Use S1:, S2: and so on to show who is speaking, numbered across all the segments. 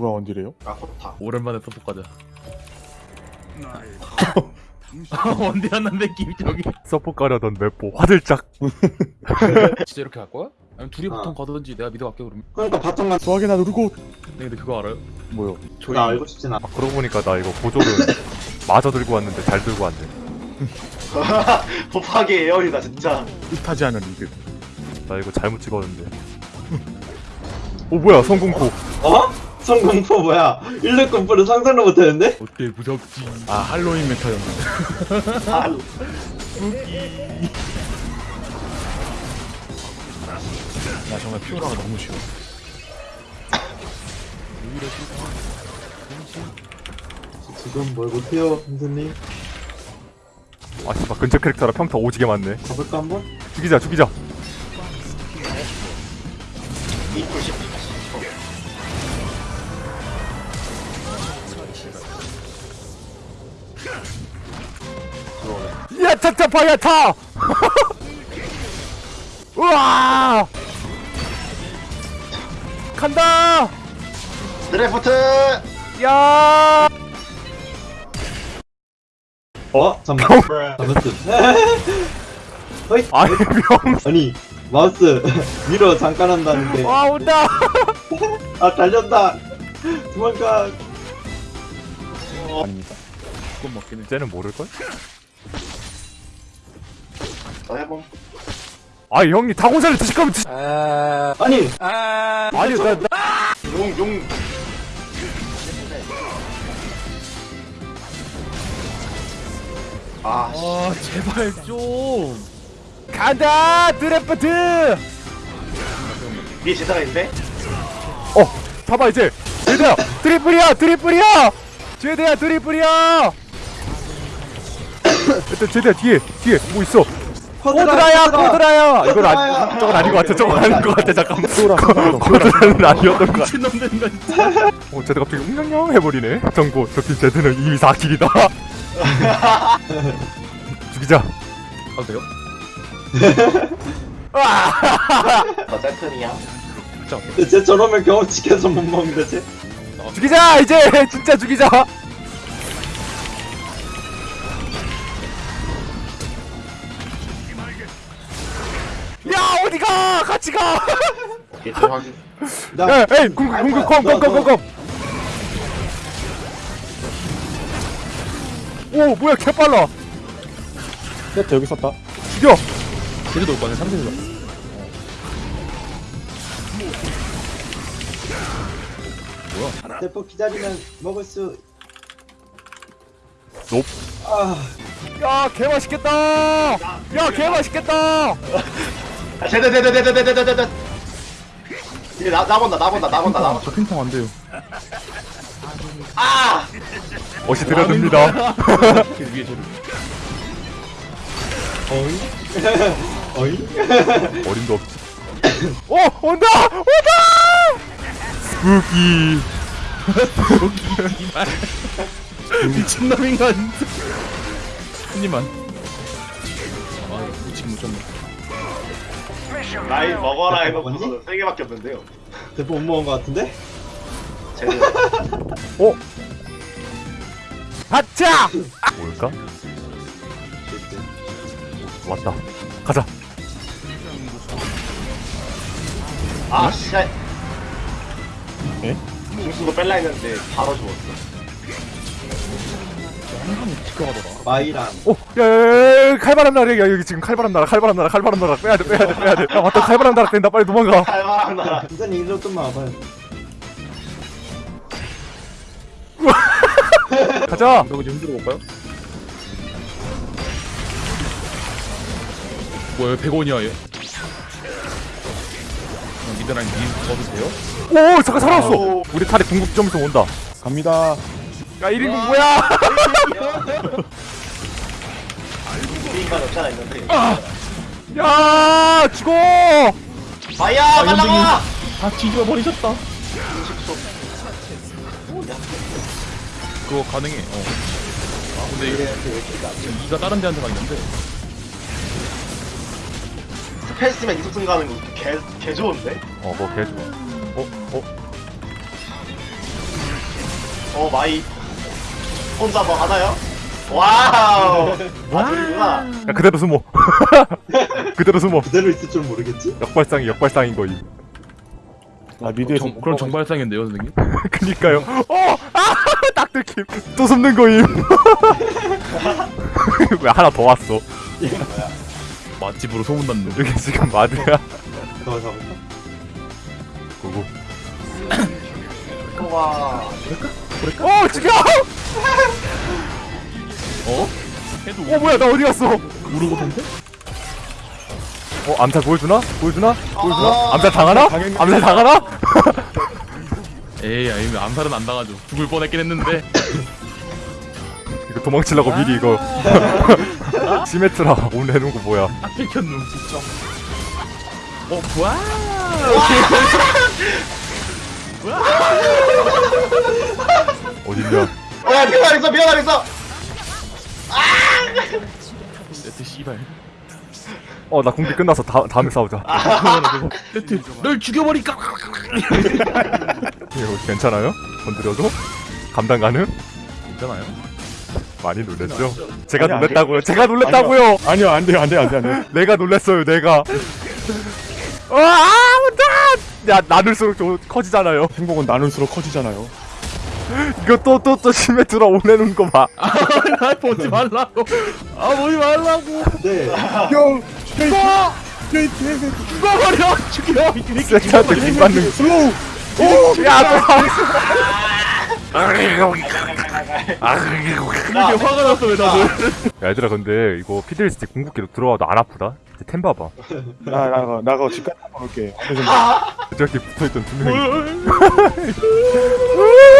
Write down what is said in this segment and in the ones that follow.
S1: 누가 원딜이에요?
S2: 아 코타
S3: 오랜만에 서포 가자. 원디 하는데 김정이.
S4: 서포 가려던 맵보 화들짝
S3: 진짜 이렇게 갈 거야? 아니면 둘이
S2: 어.
S3: 보통 가든지 내가 미드 갈게 그러면.
S2: 그러니까 바텀만
S1: 수학이나 누르고
S3: 근데 근데 그거 알아요?
S1: 뭐요?
S3: 저희
S2: 나 알고 싶진 않아
S4: 아 그러고 보니까 나 이거 보조를 마저 들고 왔는데 잘 들고 왔네
S2: 법하기 에어리다 진짜
S1: 뜻하지 않은 리드
S4: 나 이거 잘못 찍었는데 오 뭐야 성공포
S2: 어? 성 공포 뭐야? 1렙 공포를 상상도 못했는데?
S3: 어때 무섭지?
S1: 아 할로윈 메타였는데 아나 정말 피오라가 너무 싫어.
S2: 지금 뭘 못해요 선생님?
S4: 아 씨발 근처 캐릭터라 평타 오지게 많네.
S2: 가볼까 한번?
S4: 죽이자 죽이자
S2: 이풀 10
S4: 야차차 파야차 우와! 간다!
S2: 드래프트!
S4: 야!
S2: 어? 잠만. 잠깐만 어이
S4: 아니 병
S2: 아니 마우스 위로 잠깐 한다는데.
S4: 와 온다!
S2: 아 달렸다! 도망가!
S1: 아닙니다
S3: 그건 맞긴 해.
S4: 쟤는 모를걸?
S2: 더 해봄
S4: 아 형님 다고사를 드실 거면 드시
S2: 아니
S4: 아니 나, 나
S2: 용 용. 아 씨.
S3: 아 제발 좀.
S4: 간다 드래프트!
S2: 위에 제사가 있는데?
S4: 어 봐봐 이제. 제대야 드리플이야 드리플이야! 제대야 드리플이야! 일단 제대야 뒤에 뒤에. 뭐 있어 코드라야 코드라야 이건 아니 저건 아닌 것 같아. 저건 아닌 것 같아. 잠깐만. 코드라는 아니었던 것 같아.
S3: 미친놈들인가 진짜.
S4: 어 제대 갑자기 웅냥냥 해버리네. 정보 저팀 제대는 이미 4킬이다. 죽이자.
S3: 가도 돼요?
S2: 너 세턴이야.
S3: 진짜.
S2: 쟤 저러면 경험치켜서 못 먹는데 쟤?
S4: 죽이자 이제! 진짜 죽이자 같이 가
S2: 오케이 좀 확인.
S4: 야, 에이 공격 공격 컴컴 컴 컴 컴. 오 뭐야 개빨라.
S1: 세트 여기 있었다.
S4: 죽여.
S3: 제주도 올 거네 삼세도.
S2: 대포 기다리면 먹을 수
S4: 높.
S2: 아.
S4: 야 개맛있겠다. 야 개맛있겠다
S2: 아, 제대 제대 제대 제대 제대 제대 이제 나 나 본다 나 본다 나 본다
S3: 아,
S2: 나본다.
S3: 저 핑퐁 안 돼요.
S2: 아!
S4: 들어듭니다.
S3: 그 위에 제주.
S2: 어이?
S4: 어림도 없지. 오 온다! 온다! 스푸키
S3: 미친놈인가 입만. 아못 쳤네.
S2: 나이 먹어라 해놓고서 세 개밖에 없는데요. 대포 못 먹은 거 같은데? 제대
S4: 오 하차 뭘까? 왔다. 가자.
S2: 아 씨발
S1: 예?
S2: 중수도 뺄라 했는데 바로 죽었어 마이랑
S4: 오, 야, 야, 야, 칼바람 나라, 야, 여기 지금 칼바람 나라, 칼바람 나라, 칼바람 나라, 빼야 돼, 빼야 돼, 빼야 돼. 야, 맞다, 칼바람 나라 된다, 빨리 도망가.
S2: 칼바람 나라 선생님 일로 좀만 와봐요
S4: 가자.
S3: 여기 좀 흔들어 볼까요? 뭐야 100원이야 얘. 미드라인 미 먹어도 돼요?
S4: 오, 잠깐 살아왔어.
S2: 오.
S4: 우리 탈이 궁극점에서 온다.
S1: 갑니다
S4: 야, 1인국 뭐야?
S2: 인간 없잖아 있는데
S4: 야, 죽어.
S2: 마이야 날라가
S3: 다 뒤집어 버리셨다. 그거 가능해. 어. 아 근데 이게 지금 이가 다른 데한테 가 있는데.
S2: spell 쓰면 이속 증가하는 거 개, 개 좋은데?
S4: 어, 뭐 개좋아. 어, 어.
S2: 어 마이 혼자 뭐 하나요? wow 아들이구나
S4: 야, 그대로 숨어. 그대로 숨어.
S5: 그대로 있을 줄 모르겠지?
S4: 역발상이 역발상인 거임.
S1: 나 미드에서
S3: 정, 그럼 정발상인데요 선생님?
S4: 그니까요. 어! 아! 딱 들킴. 또 숨는 거임. 왜 하나 더 왔어?
S3: 맛집으로 소문났네
S4: 여기 지금 마드야.
S5: 더 가볼까?
S4: 고고.
S2: 와
S4: 어! 죽여!
S3: 어? 해도
S4: 어 뭐야 나 어디 갔어?
S3: 우르고 던데?
S4: 어 암살 보여주나? 보여주나? 보여주나?
S2: 아,
S4: 암살 당하나?
S1: 당연히-
S4: 암살 당하나?
S3: 에이 아니 암살은 안 당하죠 죽을 뻔했긴 했는데
S4: 이거 도망치려고 미리 이거 시메트라 오늘 해놓은 거 뭐야
S3: 딱 뺏겼누 진짜 어 와!
S4: 어
S2: 야 미안하겠어. 미안하겠어
S3: 세트 씨발.
S4: 어 나 공기 끝났어 다, 다음에 싸우자.
S3: 세트. 널 죽여버릴까?
S4: 이거 괜찮아요? 건드려도? 감당 가능?
S3: 괜찮아요?
S4: 많이 놀랬죠? 제가
S1: 아니.
S4: 놀랬다고요? 제가 놀랬다고요?
S1: 아니요. 안 돼요 안 돼요 안 돼요 안 돼요.
S4: 내가 놀랬어요 내가. 어, 아야 나눌수록 좀 커지잖아요.
S1: 행복은 나눌수록 커지잖아요
S4: 이거 또 또또 시메트라 오내는 거봐.
S3: 나 보지 말라고. 아 보지 말라고.
S5: 네.
S1: 형
S3: 죽어! 죽어버려! 죽여! 이 새끼
S4: 세트한테 긴 받는
S1: 슬로우.
S4: 야또
S3: 이렇게 화가 났어 왜 다들?
S4: 야, 얘들아 근데 이거 피드리스틱 궁극기로 들어와도 안 아프다? 이제 템 봐봐.
S1: 나 나가 나가 집 갔다 올게.
S4: 저기 붙어있던 두 명이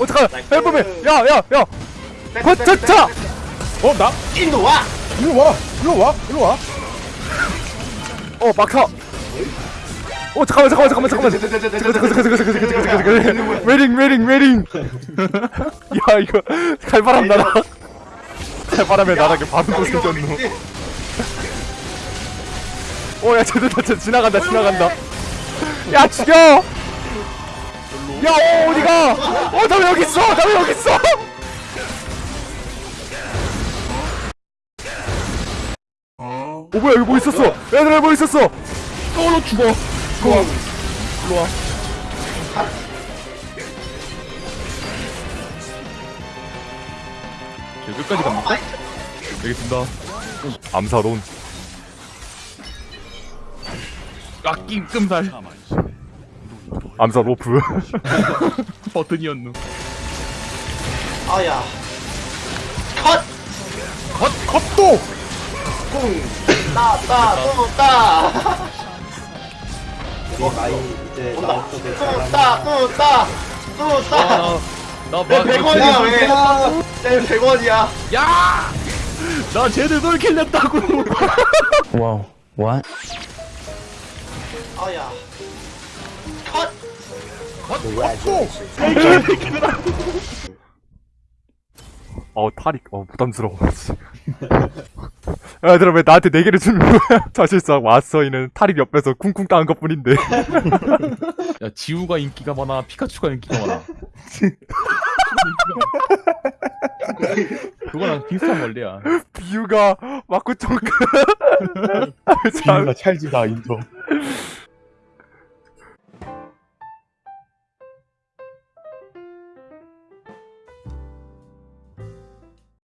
S3: 어떡하 헬범이
S4: 야야야. 버텨차
S1: 어 나?
S2: 일로 와.
S1: 일로 와. 일로 와. 일로
S4: 와어 막혀. 어 잠깐만 잠깐만 잠깐만 잠깐만. 웨링 웨링 웨링 야 이거 갈바람 날아 갈바람에 나락에 바로 도승전노 어야 제대로 지나간다 지나간다. 야 죽여! 야 어, 어디가? 어 나 왜 여기 있어. 나 왜 여기 있어. 어 뭐야 여기 뭐 있었어? 얘들아 뭐 있었어?
S3: 떠올로 죽어.
S4: 일로 와.
S3: 저 끝까지 갑니까? 알겠습니다.
S4: 암사론
S3: 깎인 끔살
S4: 암사 로프.
S3: 버튼이었누
S2: 아야. 컷!
S1: 컵도!
S2: 꿍 따따따따.
S5: 우리 마이 이제
S2: 온다
S5: 나올 때 잘하는
S2: 뚜따 뚜따. 뚜따.
S3: 나나
S2: 내 100원이야 왜 내 100원이야.
S3: 야! 나 쟤들 돌킬 냈다고!
S6: Whoa. What?
S2: 아야. 컷
S4: 어 탈익 어 부담스러워 야, 얘들아 왜 나한테 네 개를 주는 거야? 사실상 와서이는 탈익 옆에서 쿵쿵 따은 것 뿐인데.
S3: 야 지우가 인기가 많아 피카츄가 인기가 많아. 그거랑 비슷한 원리야.
S4: 비유가 맞고 쫑크
S1: 비유가 찰지다 인터